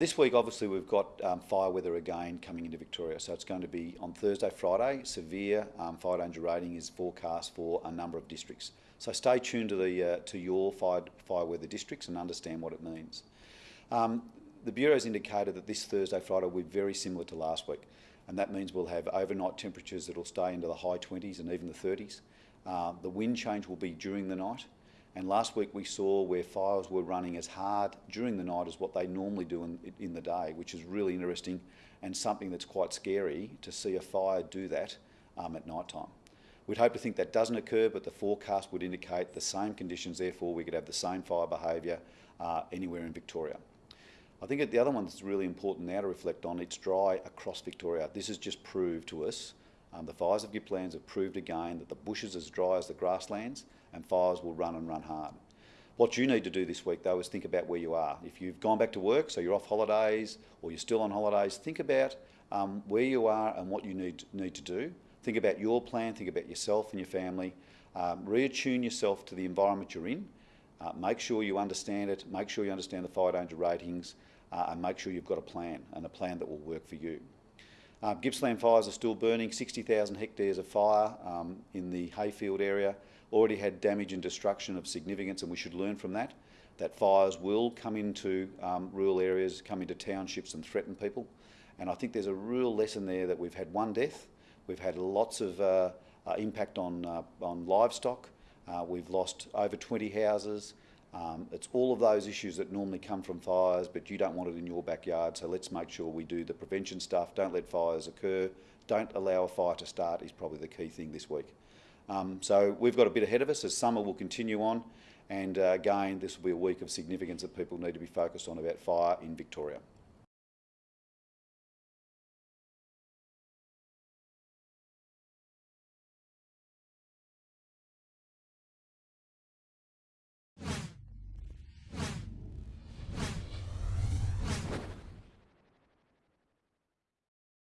This week, obviously, we've got um, fire weather again coming into Victoria. So it's going to be on Thursday, Friday. Severe um, fire danger rating is forecast for a number of districts. So stay tuned to the uh, to your fire, fire weather districts and understand what it means. Um, the Bureau has indicated that this Thursday, Friday will be very similar to last week. And that means we'll have overnight temperatures that will stay into the high 20s and even the 30s. Uh, the wind change will be during the night. And last week we saw where fires were running as hard during the night as what they normally do in, in the day, which is really interesting and something that's quite scary to see a fire do that um, at night time. We'd hope to think that doesn't occur, but the forecast would indicate the same conditions, therefore we could have the same fire behaviour uh, anywhere in Victoria. I think the other one that's really important now to reflect on, it's dry across Victoria. This has just proved to us, um, the fires of Gippslands have proved again that the bush is as dry as the grasslands and fires will run and run hard. What you need to do this week, though, is think about where you are. If you've gone back to work, so you're off holidays, or you're still on holidays, think about um, where you are and what you need, need to do. Think about your plan, think about yourself and your family. Um, reattune yourself to the environment you're in. Uh, make sure you understand it, make sure you understand the fire danger ratings, uh, and make sure you've got a plan, and a plan that will work for you. Uh, Gippsland fires are still burning, 60,000 hectares of fire um, in the Heyfield area. Already had damage and destruction of significance and we should learn from that, that fires will come into um, rural areas, come into townships and threaten people. And I think there's a real lesson there that we've had one death, we've had lots of uh, uh, impact on, uh, on livestock, uh, we've lost over 20 houses, um, it's all of those issues that normally come from fires, but you don't want it in your backyard, so let's make sure we do the prevention stuff, don't let fires occur, don't allow a fire to start is probably the key thing this week. Um, so we've got a bit ahead of us as summer will continue on and uh, again this will be a week of significance that people need to be focused on about fire in Victoria.